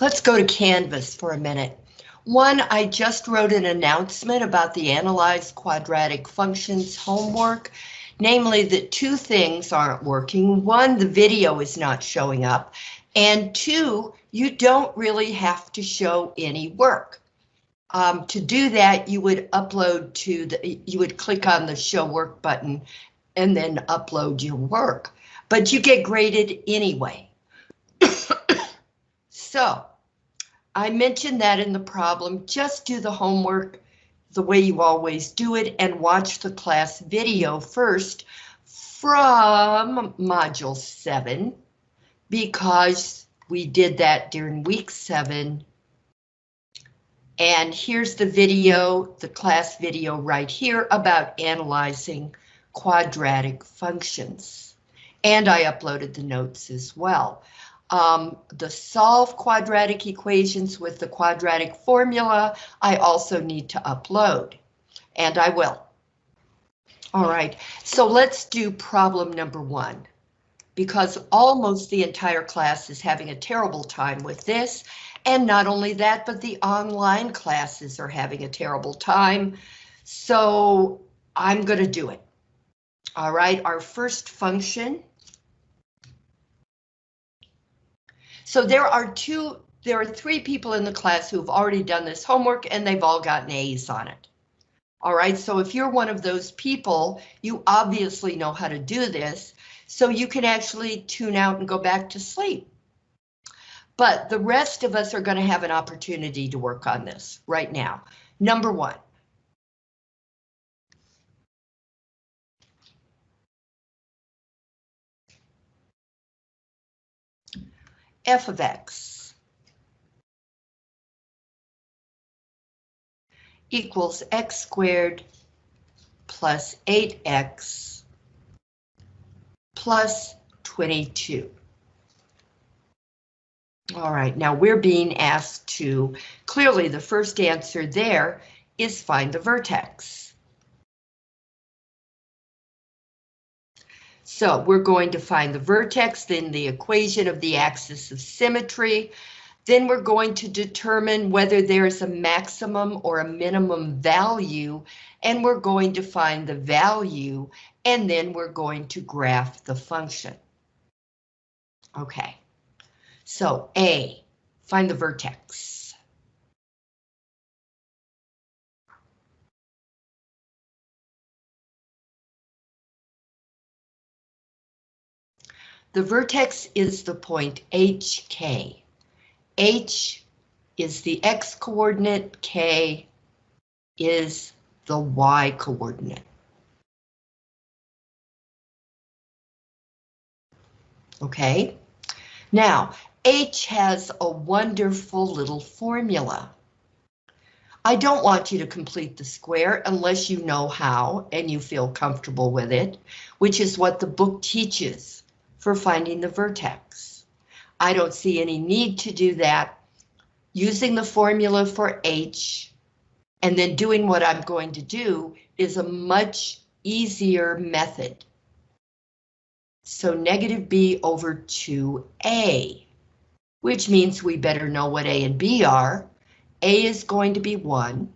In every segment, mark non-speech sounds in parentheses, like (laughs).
Let's go to Canvas for a minute. One, I just wrote an announcement about the analyze quadratic functions homework, namely that two things aren't working. One, the video is not showing up, and two, you don't really have to show any work. Um, to do that, you would upload to the, you would click on the show work button and then upload your work, but you get graded anyway. (coughs) so I mentioned that in the problem, just do the homework the way you always do it and watch the class video first from module seven because we did that during week seven and here's the video, the class video right here about analyzing quadratic functions. And I uploaded the notes as well. Um, the solve quadratic equations with the quadratic formula, I also need to upload, and I will. All right, so let's do problem number one, because almost the entire class is having a terrible time with this, and not only that, but the online classes are having a terrible time. So I'm going to do it. All right, our first function. So there are two, there are three people in the class who've already done this homework and they've all gotten A's on it. All right, so if you're one of those people, you obviously know how to do this, so you can actually tune out and go back to sleep. But the rest of us are going to have an opportunity to work on this right now. Number one. F of x equals x squared plus 8x plus 22. All right, now we're being asked to, clearly the first answer there is find the vertex. So we're going to find the vertex, then the equation of the axis of symmetry. Then we're going to determine whether there's a maximum or a minimum value, and we're going to find the value, and then we're going to graph the function. Okay. So A, find the vertex. The vertex is the point HK. H is the X coordinate, K is the Y coordinate. Okay, now H has a wonderful little formula. I don't want you to complete the square unless you know how and you feel comfortable with it, which is what the book teaches for finding the vertex. I don't see any need to do that. Using the formula for H and then doing what I'm going to do is a much easier method. So negative B over 2A which means we better know what A and B are. A is going to be 1,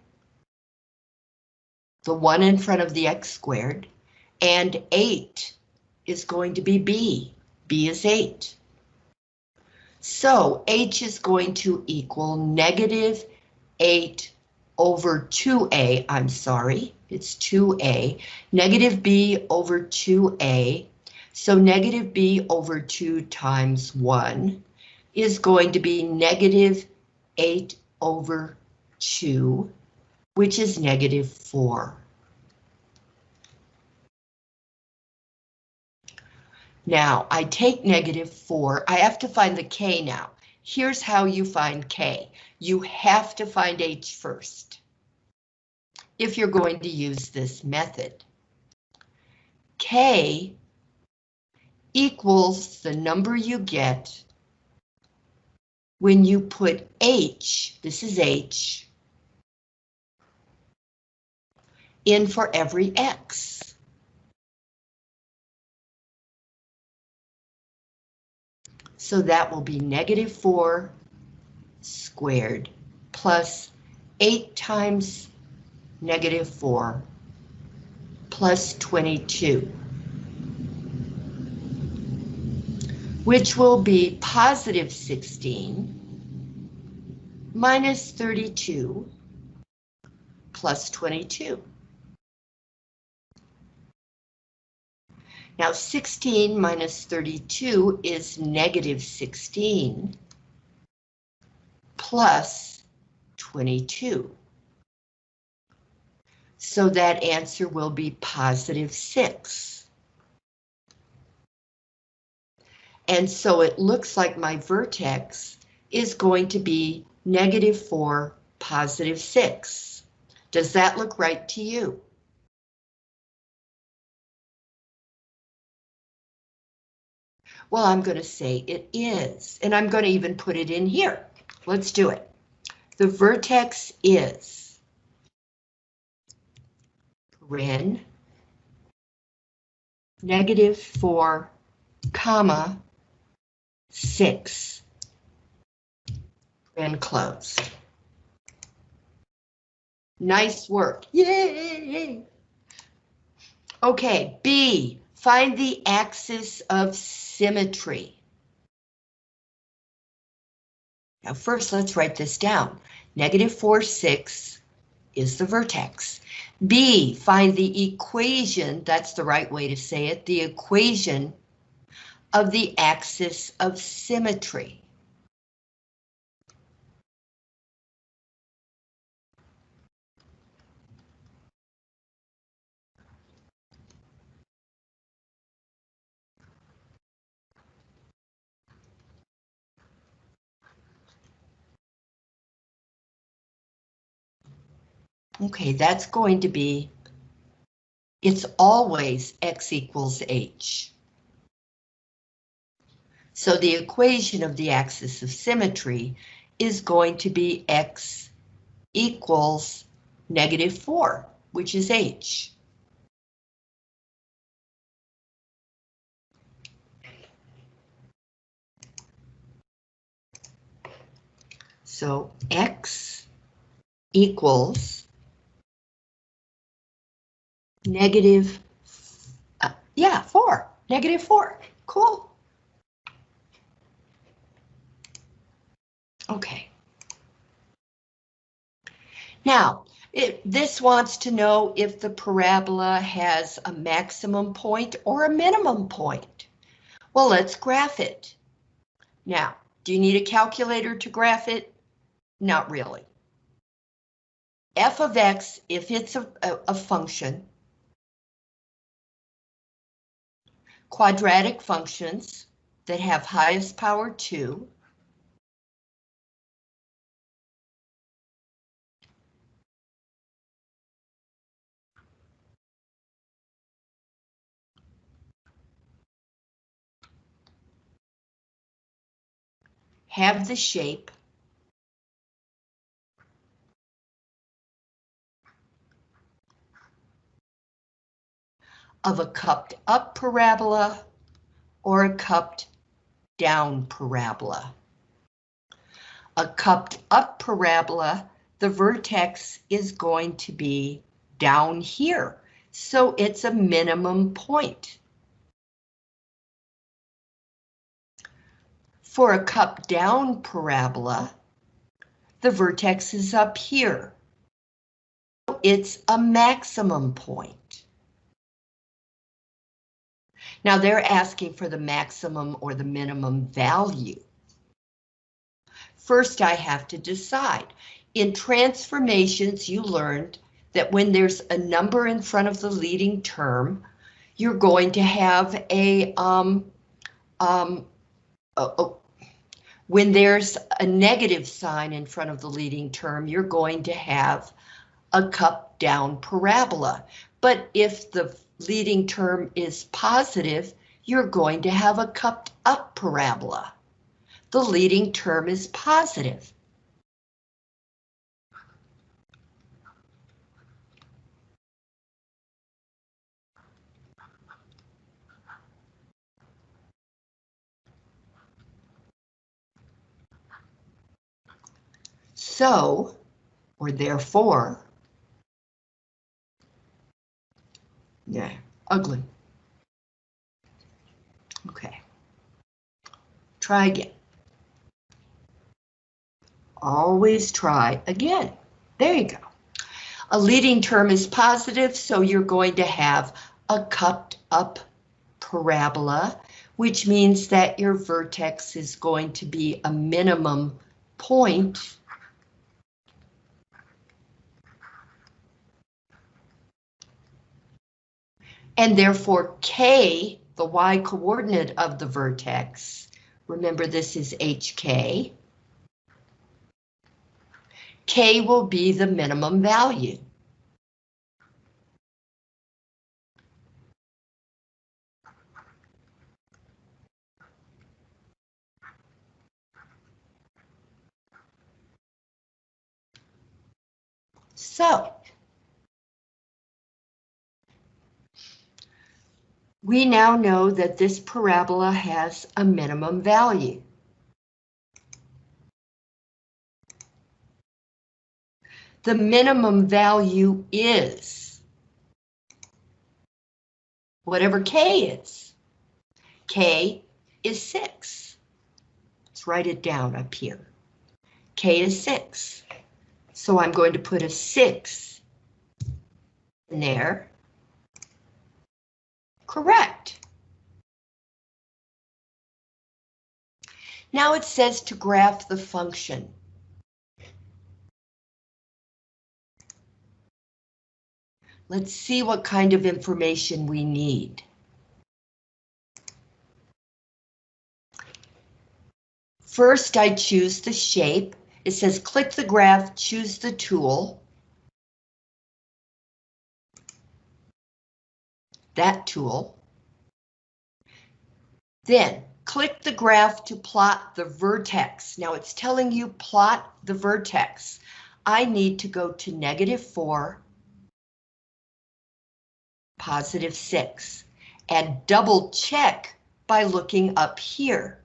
the 1 in front of the x squared, and 8 is going to be B. B is 8. So H is going to equal negative 8 over 2A, I'm sorry, it's 2A, negative B over 2A, so negative B over 2 times 1 is going to be negative 8 over 2, which is negative 4. Now, I take negative 4. I have to find the k now. Here's how you find k. You have to find h first. If you're going to use this method. k equals the number you get when you put H, this is H, in for every X. So that will be negative 4 squared plus 8 times negative 4 plus 22, which will be positive 16 minus 32 plus 22. Now 16 minus 32 is negative 16 plus 22. So that answer will be positive 6. And so it looks like my vertex is going to be negative 4, positive 6. Does that look right to you? Well, I'm going to say it is, and I'm going to even put it in here. Let's do it. The vertex is ren negative 4, comma, 6, and closed. Nice work. Yay! Okay, B, find the axis of symmetry. Now first, let's write this down. Negative 4, 6 is the vertex. B, find the equation, that's the right way to say it, the equation of the axis of symmetry. Okay, that's going to be, it's always x equals h. So the equation of the axis of symmetry is going to be x equals negative 4, which is h. So x equals negative, uh, yeah, four, negative four, cool. Okay. Now, it, this wants to know if the parabola has a maximum point or a minimum point. Well, let's graph it. Now, do you need a calculator to graph it? Not really. f of x, if it's a, a, a function, quadratic functions that have highest power 2. have the shape of a cupped up parabola or a cupped down parabola. A cupped up parabola, the vertex is going to be down here, so it's a minimum point. For a cupped down parabola, the vertex is up here. It's a maximum point. Now they're asking for the maximum or the minimum value. First, I have to decide. In transformations, you learned that when there's a number in front of the leading term, you're going to have a, um, um, when there's a negative sign in front of the leading term, you're going to have a cup down parabola. But if the leading term is positive, you're going to have a cupped up parabola. The leading term is positive. So, or therefore, yeah, ugly. Okay. Try again. Always try again. There you go. A leading term is positive, so you're going to have a cupped up parabola, which means that your vertex is going to be a minimum point and therefore K, the Y coordinate of the vertex, remember this is HK, K will be the minimum value. So, we now know that this parabola has a minimum value. The minimum value is whatever K is. K is 6. Let's write it down up here. K is 6. So I'm going to put a 6 in there. Correct. Now it says to graph the function. Let's see what kind of information we need. First, I choose the shape. It says click the graph, choose the tool. That tool. Then click the graph to plot the vertex. Now it's telling you plot the vertex. I need to go to negative 4, positive 6, and double check by looking up here.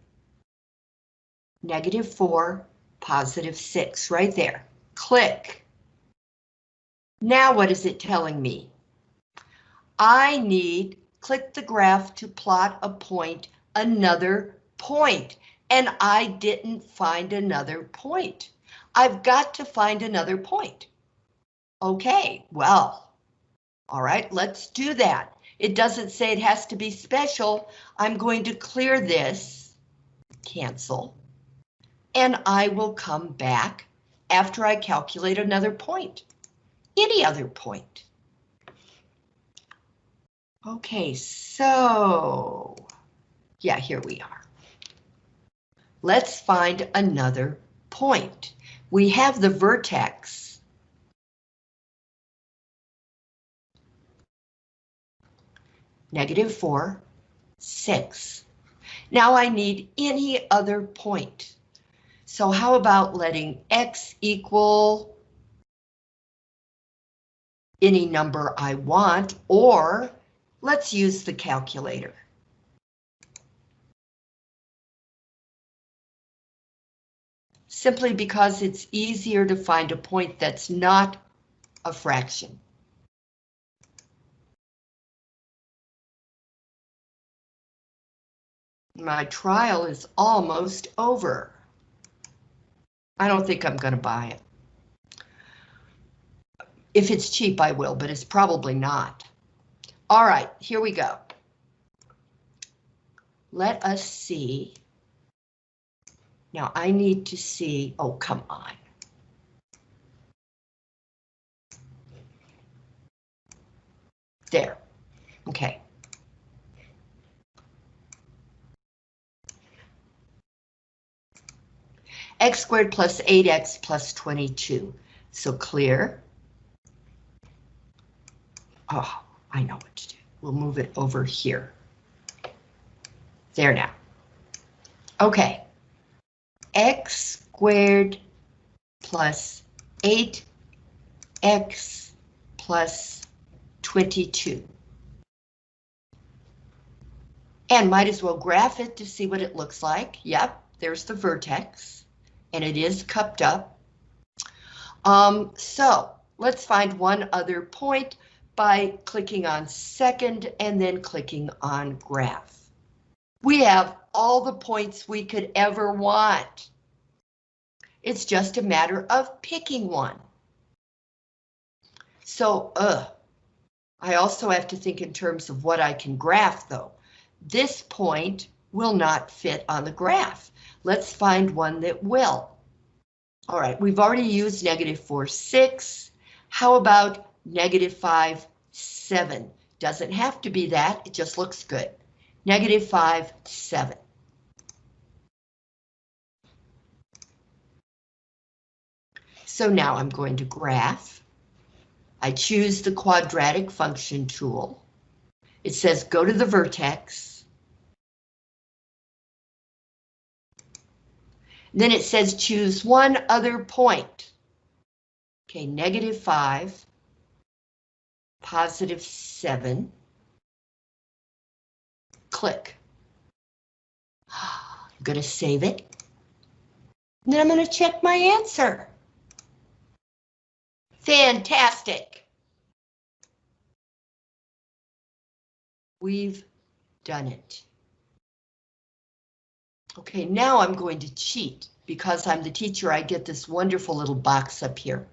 Negative 4, positive 6, right there. Click. Now what is it telling me? I need, click the graph to plot a point, another point, and I didn't find another point. I've got to find another point. Okay, well, all right, let's do that. It doesn't say it has to be special. I'm going to clear this, cancel, and I will come back after I calculate another point, any other point. Okay, so, yeah, here we are. Let's find another point. We have the vertex negative 4, 6. Now I need any other point. So how about letting x equal any number I want, or let's use the calculator. Simply because it's easier to find a point that's not a fraction. My trial is almost over. I don't think I'm going to buy it. If it's cheap, I will, but it's probably not. All right, here we go. Let us see. Now I need to see, oh, come on. There, okay. x squared plus 8x plus 22. So clear. Oh, I know what to do. We'll move it over here. There now. Okay. x squared plus 8x plus 22. And might as well graph it to see what it looks like. Yep, there's the vertex and it is cupped up. Um, so let's find one other point by clicking on second and then clicking on graph. We have all the points we could ever want. It's just a matter of picking one. So, uh, I also have to think in terms of what I can graph though. This point will not fit on the graph. Let's find one that will. All right, we've already used negative 4, 6. How about negative 5, 7? Doesn't have to be that, it just looks good. Negative 5, 7. So now I'm going to graph. I choose the quadratic function tool. It says go to the vertex. Then it says choose one other point. Okay, negative 5, positive 7. Click. (sighs) I'm going to save it. And then I'm going to check my answer. Fantastic. We've done it. Okay, now I'm going to cheat. Because I'm the teacher, I get this wonderful little box up here.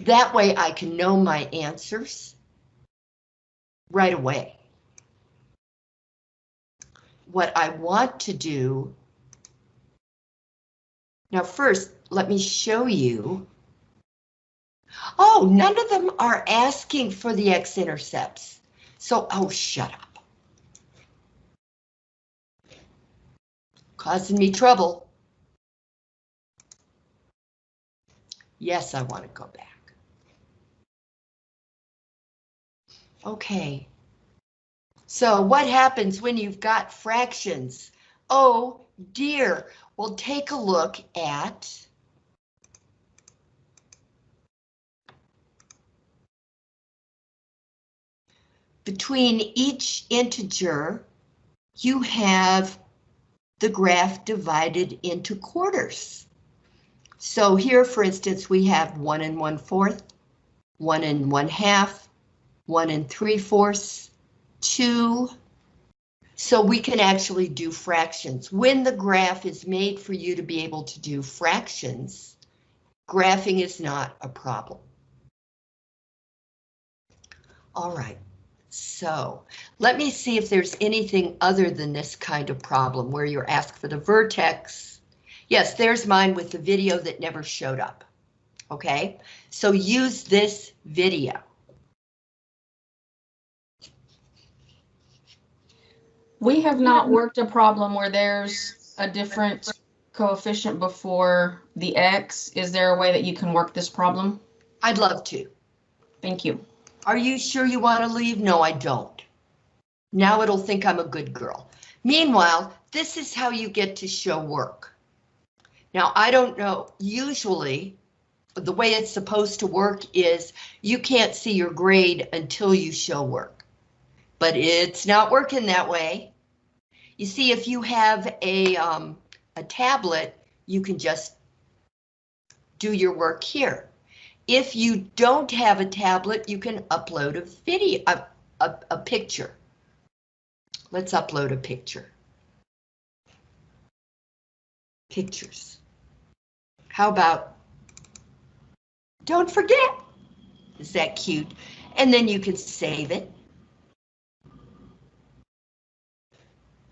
That way I can know my answers right away. What I want to do now first, let me show you. Oh, none of them are asking for the x-intercepts. So, oh, shut up. Causing me trouble. Yes, I want to go back. Okay. So what happens when you've got fractions? Oh dear, we'll take a look at between each integer, you have the graph divided into quarters. So here, for instance, we have one and one fourth, one and one half, one and three fourths, two. So we can actually do fractions. When the graph is made for you to be able to do fractions, graphing is not a problem. All right. So let me see if there's anything other than this kind of problem where you're asked for the vertex. Yes, there's mine with the video that never showed up. Okay, so use this video. We have not worked a problem where there's a different coefficient before the x. Is there a way that you can work this problem? I'd love to. Thank you. Are you sure you want to leave? No, I don't. Now it'll think I'm a good girl. Meanwhile, this is how you get to show work. Now, I don't know, usually the way it's supposed to work is you can't see your grade until you show work. But it's not working that way. You see, if you have a, um, a tablet, you can just do your work here. If you don't have a tablet, you can upload a video, a, a, a picture. Let's upload a picture. Pictures. How about, don't forget, is that cute? And then you can save it.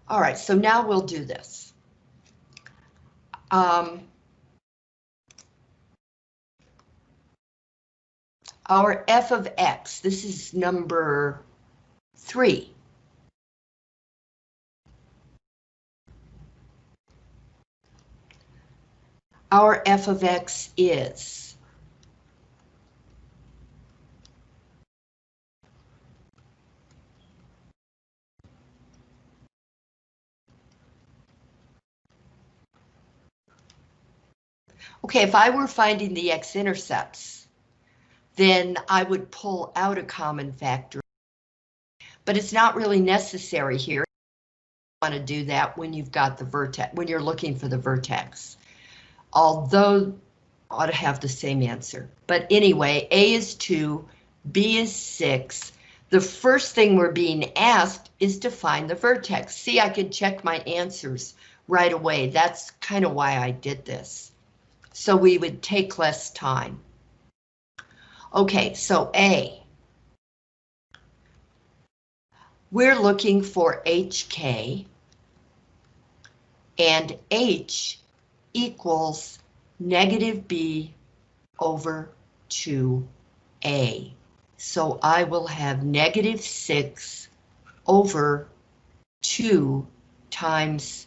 All right, so now we'll do this. Um, our f of x, this is number three. Our f of x is Okay, if I were finding the x-intercepts, then I would pull out a common factor. But it's not really necessary here. You want to do that when you've got the vertex, when you're looking for the vertex. although ought to have the same answer. But anyway, A is 2, B is 6. The first thing we're being asked is to find the vertex. See, I can check my answers right away. That's kind of why I did this. So we would take less time. Okay, so A. We're looking for HK and H equals negative B over 2A. So I will have negative 6 over 2 times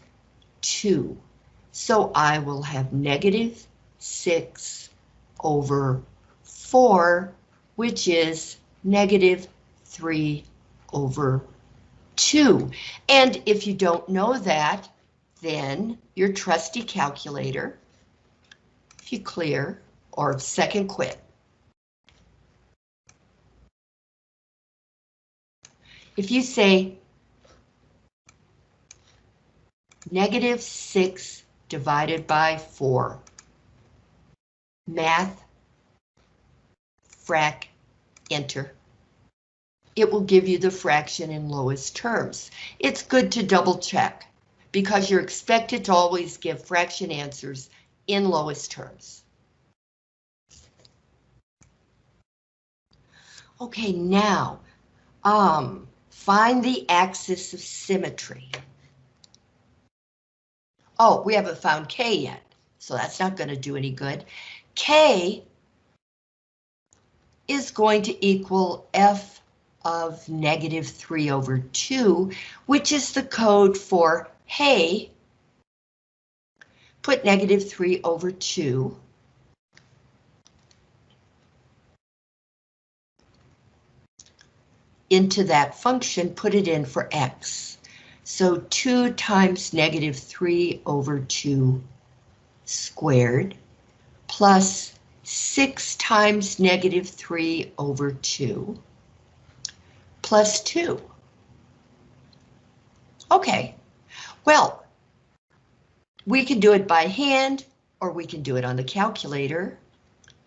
2. So I will have negative 6 over 4, which is negative 3 over 2. And if you don't know that, then your trusty calculator, if you clear, or second quit, if you say negative 6 divided by 4, math, frac, enter. It will give you the fraction in lowest terms. It's good to double check because you're expected to always give fraction answers in lowest terms. Okay, now, um, find the axis of symmetry. Oh, we haven't found K yet, so that's not going to do any good. K is going to equal F of negative 3 over 2, which is the code for hey, put negative 3 over 2. into that function, put it in for x. So 2 times negative 3 over 2 squared plus 6 times negative 3 over 2 plus 2. Okay, well, we can do it by hand or we can do it on the calculator.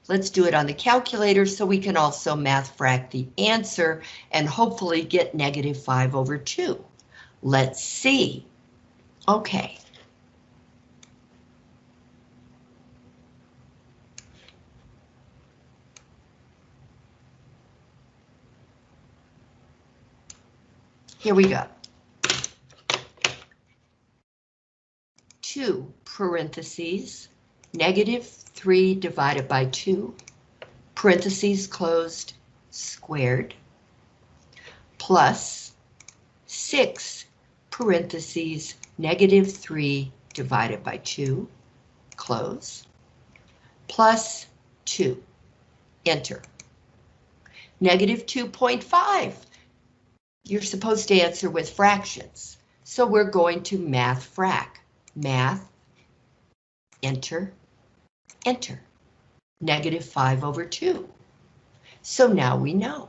Let's do it on the calculator so we can also math frac the answer and hopefully get negative 5 over 2. Let's see. Okay. Here we go. 2 parentheses, negative 3 divided by 2, parentheses closed, squared, plus 6 parentheses, negative 3 divided by 2, close, plus 2, enter. Negative 2.5. You're supposed to answer with fractions, so we're going to math frac math, enter, enter, negative 5 over 2. So now we know.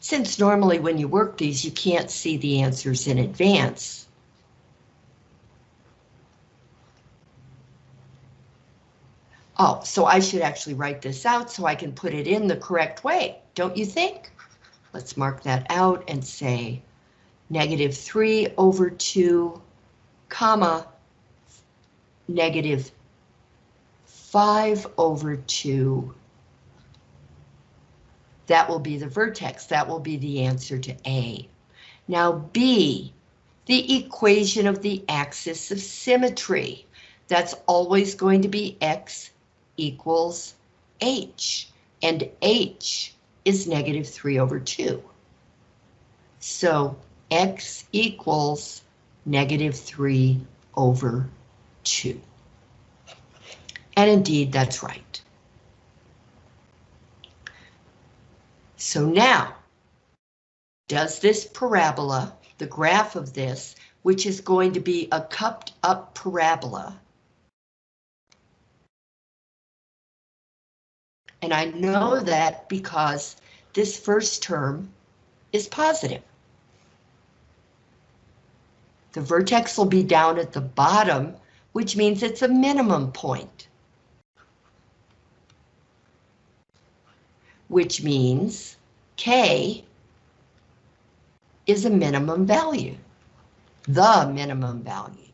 Since normally when you work these, you can't see the answers in advance, Oh, so I should actually write this out so I can put it in the correct way, don't you think? Let's mark that out and say negative 3 over 2, comma, negative 5 over 2. That will be the vertex. That will be the answer to A. Now B, the equation of the axis of symmetry. That's always going to be x equals h, and h is negative 3 over 2. So x equals negative 3 over 2. And indeed, that's right. So now, does this parabola, the graph of this, which is going to be a cupped up parabola, And I know that because this first term is positive. The vertex will be down at the bottom, which means it's a minimum point. Which means K is a minimum value, the minimum value.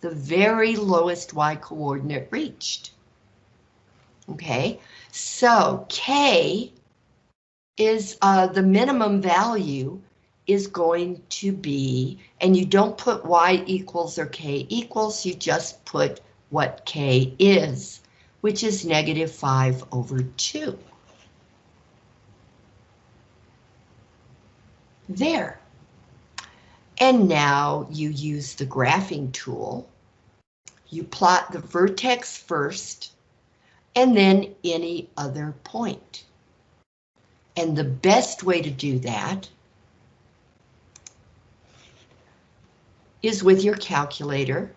The very lowest Y coordinate reached. Okay, so K is uh, the minimum value is going to be, and you don't put Y equals or K equals, you just put what K is, which is negative 5 over 2. There. And now you use the graphing tool. You plot the vertex first, and then any other point. And the best way to do that is with your calculator,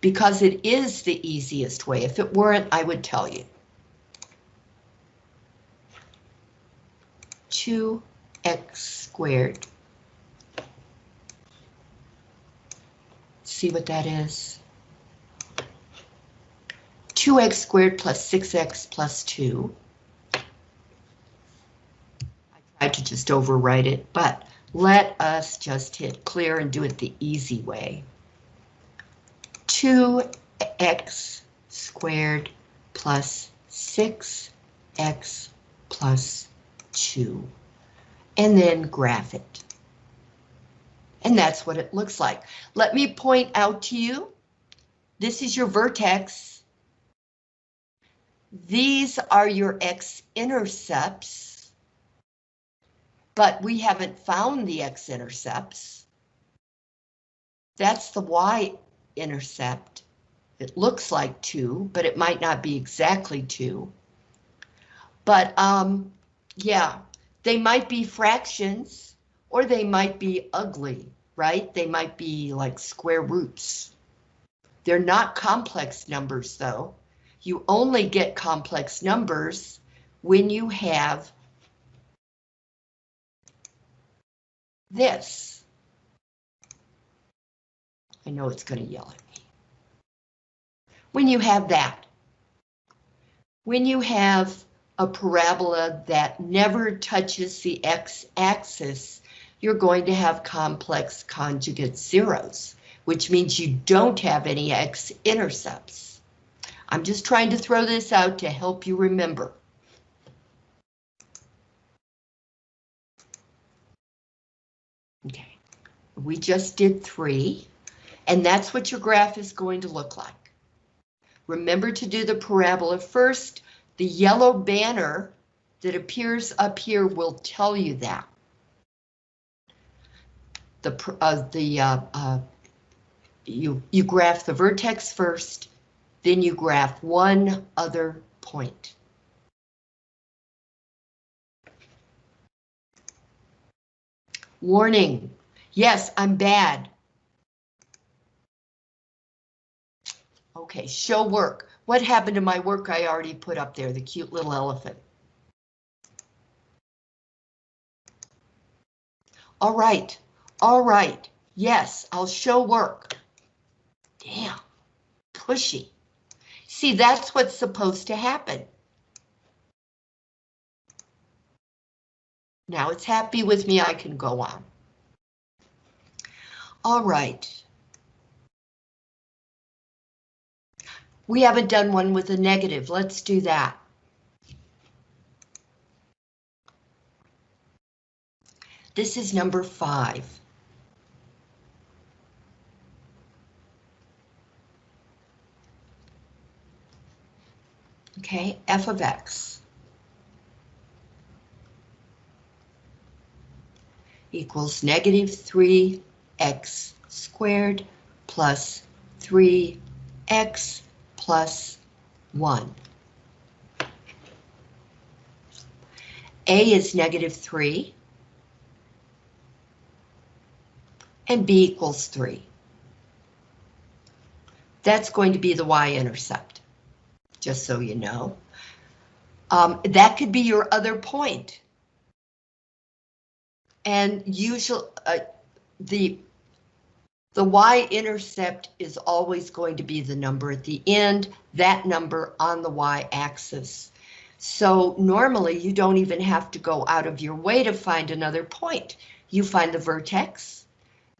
because it is the easiest way. If it weren't, I would tell you. 2x squared. See what that is? 2x squared plus 6x plus 2. I tried to just overwrite it, but let us just hit clear and do it the easy way. 2x squared plus 6x plus 2. And then graph it. And that's what it looks like. Let me point out to you, this is your vertex. These are your x-intercepts, but we haven't found the x-intercepts. That's the y-intercept. It looks like 2, but it might not be exactly 2. But, um, yeah, they might be fractions or they might be ugly, right? They might be like square roots. They're not complex numbers though. You only get complex numbers when you have this. I know it's going to yell at me. When you have that. When you have a parabola that never touches the x-axis, you're going to have complex conjugate zeros, which means you don't have any x-intercepts. I'm just trying to throw this out to help you remember. Okay, we just did three, and that's what your graph is going to look like. Remember to do the parabola first. The yellow banner that appears up here will tell you that the uh, the uh, uh, you you graph the vertex first, then you graph one other point. Warning. Yes, I'm bad. Okay, show work. What happened to my work I already put up there, the cute little elephant? All right. All right, yes, I'll show work. Damn, pushy. See, that's what's supposed to happen. Now it's happy with me, I can go on. All right. We haven't done one with a negative, let's do that. This is number five. Okay, f of x equals negative 3x squared plus 3x plus 1. A is negative 3, and B equals 3. That's going to be the y-intercept just so you know. Um, that could be your other point. And usual, uh, the the y-intercept is always going to be the number at the end, that number on the y-axis. So normally you don't even have to go out of your way to find another point. You find the vertex,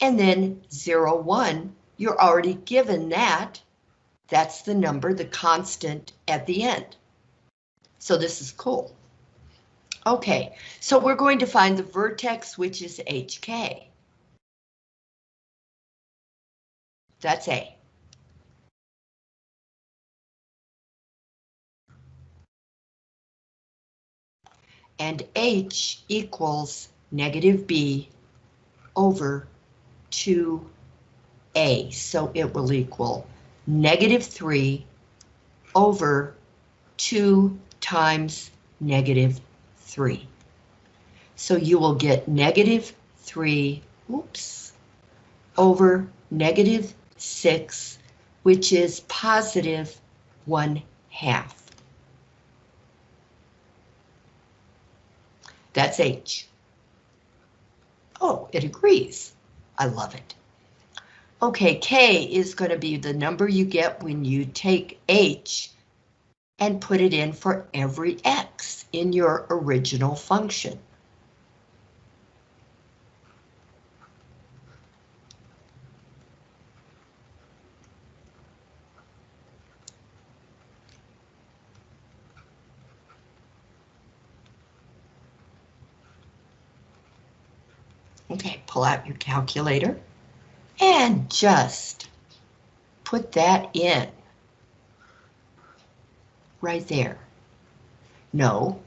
and then 0, 1, you're already given that. That's the number, the constant at the end. So this is cool. Okay, so we're going to find the vertex, which is HK. That's A. And H equals negative B over 2A. So it will equal negative 3 over 2 times negative 3. So you will get negative 3, oops, over negative 6, which is positive 1 half. That's H. Oh, it agrees. I love it. Okay, K is going to be the number you get when you take H and put it in for every X in your original function. Okay, pull out your calculator and just put that in. Right there. No.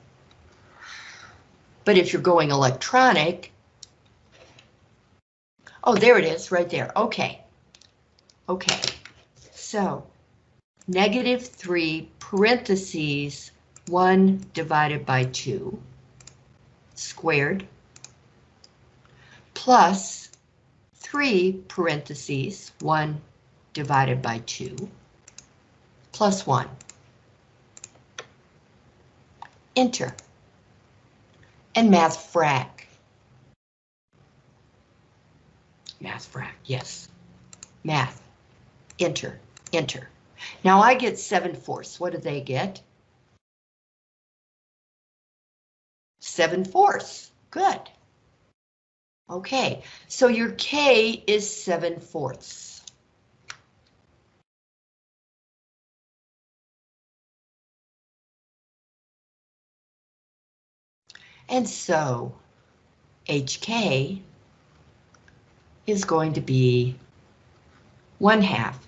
But if you're going electronic, oh, there it is, right there. Okay. Okay. So, negative 3 parentheses 1 divided by 2 squared plus 3 parentheses 1 divided by 2 plus 1. Enter. And math frac. Math frac, yes. Math. Enter, enter. Now I get 7 fourths. What do they get? 7 fourths. Good. Okay, so your K is 7 fourths. And so HK is going to be 1 half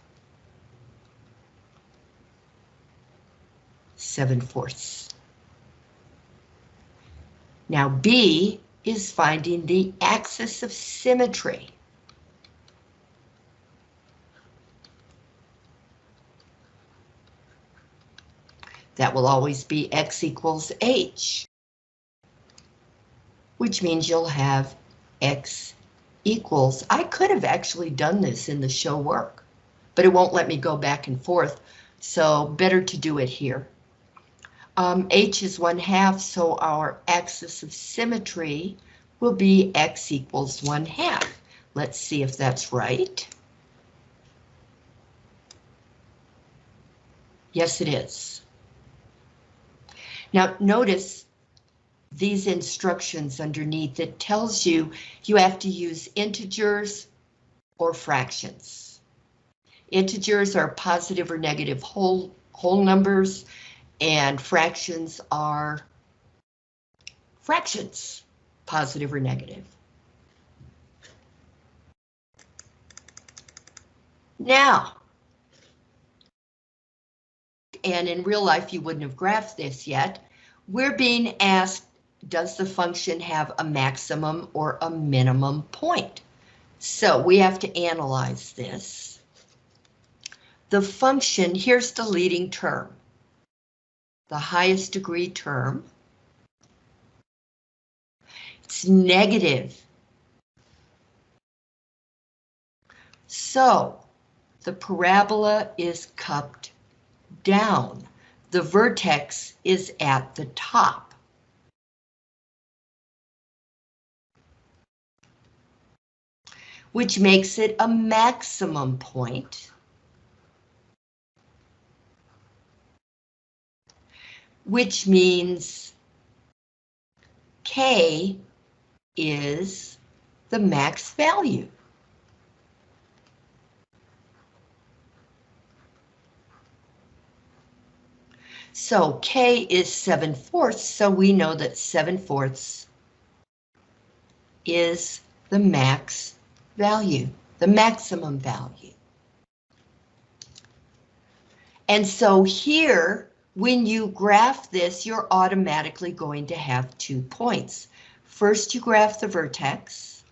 7 fourths. Now B is finding the axis of symmetry. That will always be x equals h, which means you'll have x equals, I could have actually done this in the show work, but it won't let me go back and forth, so better to do it here. Um, h is 1 half, so our axis of symmetry will be x equals 1 half. Let's see if that's right. Yes, it is. Now, notice these instructions underneath. It tells you you have to use integers or fractions. Integers are positive or negative whole, whole numbers, and fractions are fractions, positive or negative. Now, and in real life you wouldn't have graphed this yet, we're being asked, does the function have a maximum or a minimum point? So we have to analyze this. The function, here's the leading term the highest degree term. It's negative. So the parabola is cupped down. the vertex is at the top. Which makes it a maximum point. Which means K is the max value. So K is 7 fourths, so we know that 7 fourths is the max value, the maximum value. And so here, when you graph this, you're automatically going to have two points. First, you graph the vertex.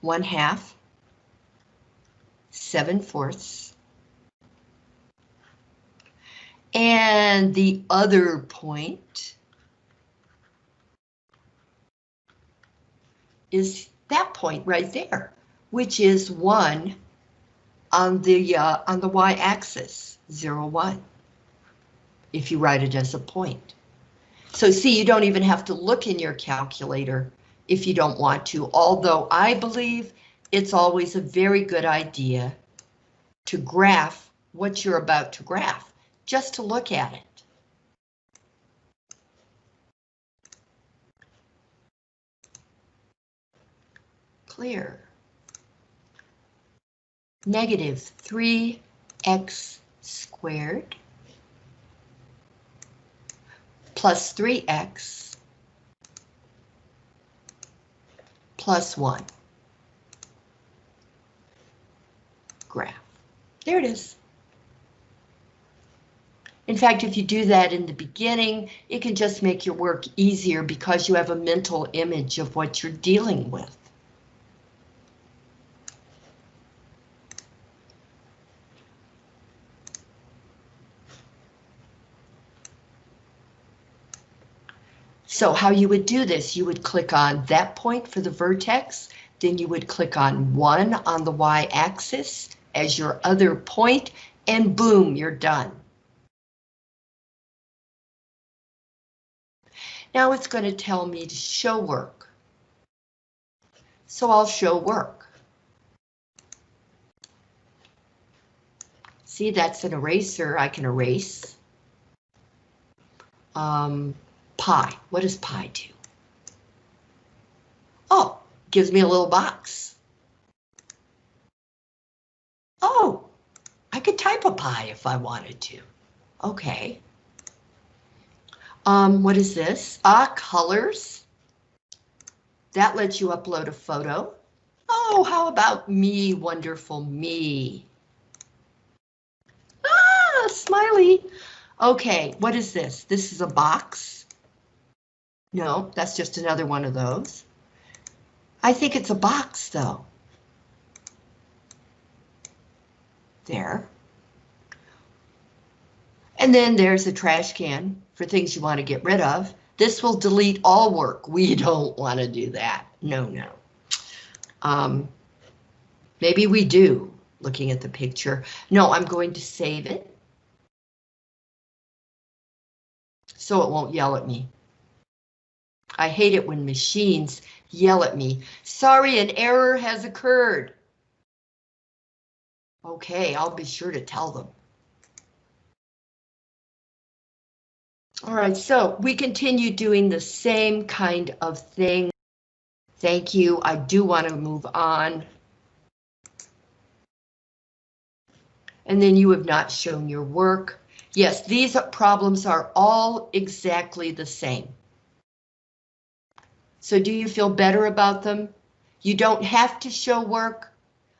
One half 7 fourths. And the other point is that point right there, which is 1 on the uh, on the y-axis, 0, 1, if you write it as a point. So see, you don't even have to look in your calculator if you don't want to, although I believe it's always a very good idea to graph what you're about to graph, just to look at it. Clear. Negative 3x squared plus 3x plus 1. Graph. There it is. In fact, if you do that in the beginning, it can just make your work easier because you have a mental image of what you're dealing with. So how you would do this, you would click on that point for the vertex, then you would click on 1 on the y-axis, as your other point, and boom, you're done. Now it's going to tell me to show work. So I'll show work. See, that's an eraser. I can erase. Um, pi. What does pi do? Oh, gives me a little box. Oh, I could type a pi if I wanted to. Okay. Um, what is this? Ah, colors. That lets you upload a photo. Oh, how about me, wonderful me? Ah, smiley. Okay, what is this? This is a box. No, that's just another one of those. I think it's a box, though. there. And then there's a trash can for things you want to get rid of. This will delete all work. We (laughs) don't want to do that. No, no. Um, maybe we do, looking at the picture. No, I'm going to save it. So it won't yell at me. I hate it when machines yell at me. Sorry, an error has occurred. Okay, I'll be sure to tell them. All right, so we continue doing the same kind of thing. Thank you. I do want to move on. And then you have not shown your work. Yes, these problems are all exactly the same. So do you feel better about them? You don't have to show work.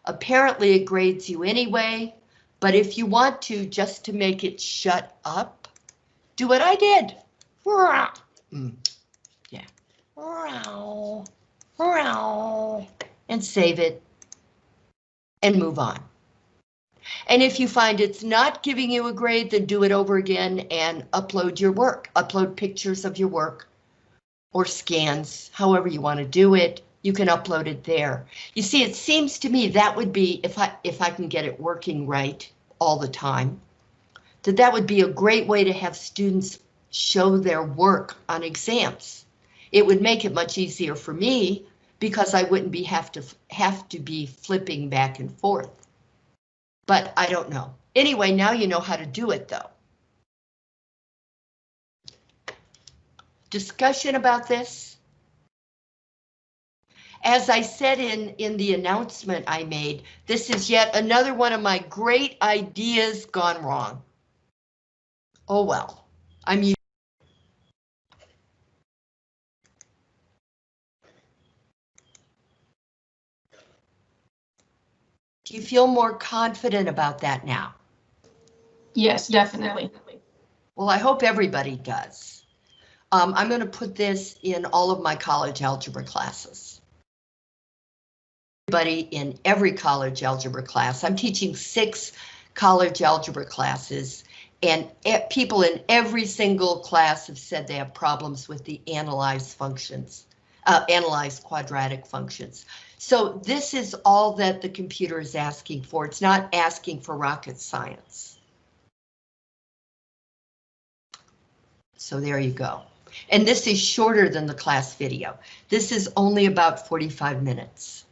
Apparently it grades you anyway, but if you want to, just to make it shut up, do what I did. Mm. Yeah. And save it and move on. And if you find it's not giving you a grade, then do it over again and upload your work. Upload pictures of your work or scans, however you want to do it. you can upload it there. You see, it seems to me that would be, if I, if I can get it working right all the time, that that would be a great way to have students show their work on exams. It would make it much easier for me because I wouldn't be have to have to be flipping back and forth. But I don't know. Anyway, now you know how to do it though. Discussion about this? As I said in, in the announcement I made, this is yet another one of my great ideas gone wrong. Oh well, I'm used. Do you feel more confident about that now? Yes, definitely. Well, I hope everybody does. Um, I'm going to put this in all of my college algebra classes. Everybody in every college algebra class. I'm teaching six college algebra classes and people in every single class have said they have problems with the analyze functions, uh, analyze quadratic functions. So this is all that the computer is asking for. It's not asking for rocket science. So there you go. And this is shorter than the class video. This is only about 45 minutes.